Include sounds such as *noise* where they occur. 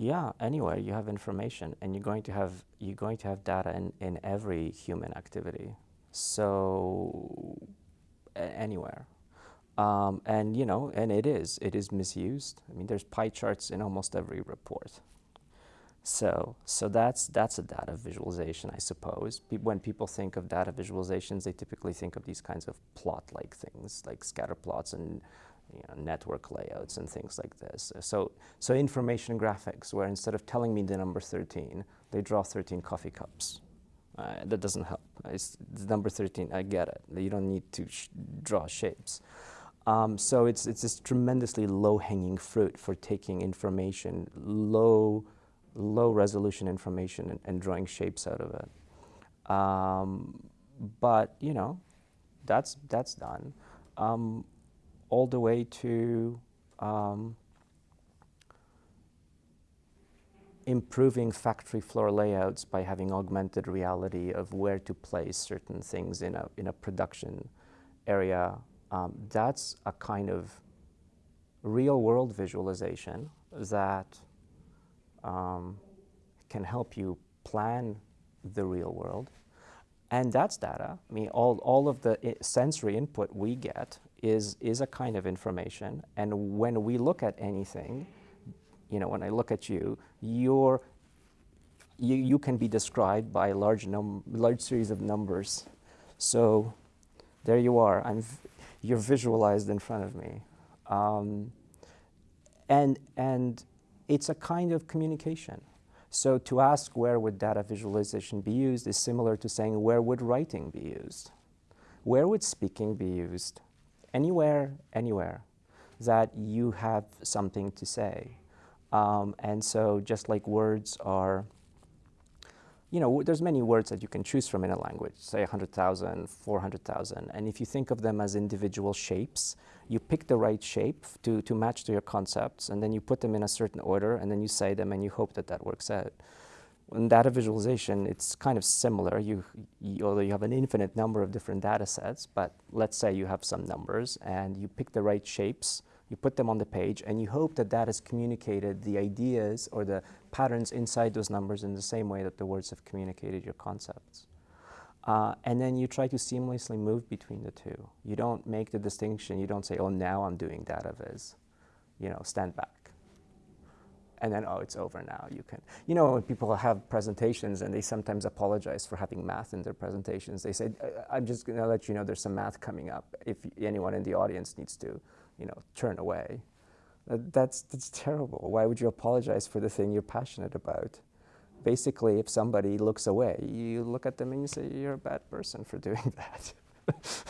Yeah, anywhere you have information, and you're going to have you're going to have data in, in every human activity. So anywhere, um, and you know, and it is it is misused. I mean, there's pie charts in almost every report. So so that's that's a data visualization, I suppose. Pe when people think of data visualizations, they typically think of these kinds of plot-like things, like scatter plots and you know, network layouts and things like this. So, so information graphics, where instead of telling me the number 13, they draw 13 coffee cups. Uh, that doesn't help. It's, number 13, I get it. You don't need to sh draw shapes. Um, so it's, it's this tremendously low-hanging fruit for taking information, low, low resolution information and, and drawing shapes out of it. Um, but, you know, that's, that's done. Um, all the way to um, improving factory floor layouts by having augmented reality of where to place certain things in a, in a production area. Um, that's a kind of real world visualization that um, can help you plan the real world. And that's data. I mean, all, all of the sensory input we get is, is a kind of information. And when we look at anything, you know, when I look at you, you're, you, you can be described by a large, num large series of numbers. So there you are. I'm you're visualized in front of me. Um, and, and it's a kind of communication. So to ask where would data visualization be used is similar to saying where would writing be used? Where would speaking be used? Anywhere, anywhere that you have something to say. Um, and so just like words are you know, there's many words that you can choose from in a language, say 100,000, 400,000. And if you think of them as individual shapes, you pick the right shape to, to match to your concepts, and then you put them in a certain order, and then you say them, and you hope that that works out. In data visualization, it's kind of similar. You, you, although you have an infinite number of different data sets, but let's say you have some numbers, and you pick the right shapes, you put them on the page, and you hope that that has communicated the ideas or the patterns inside those numbers in the same way that the words have communicated your concepts. Uh, and then you try to seamlessly move between the two. You don't make the distinction. You don't say, oh, now I'm doing data viz. You know, stand back. And then, oh, it's over now. You can. You know, when people have presentations and they sometimes apologize for having math in their presentations, they say, uh, uh, I'm just going to let you know there's some math coming up if anyone in the audience needs to you know, turn away. Uh, that's, that's terrible. Why would you apologize for the thing you're passionate about? Basically, if somebody looks away, you look at them and you say, you're a bad person for *laughs* doing that. *laughs*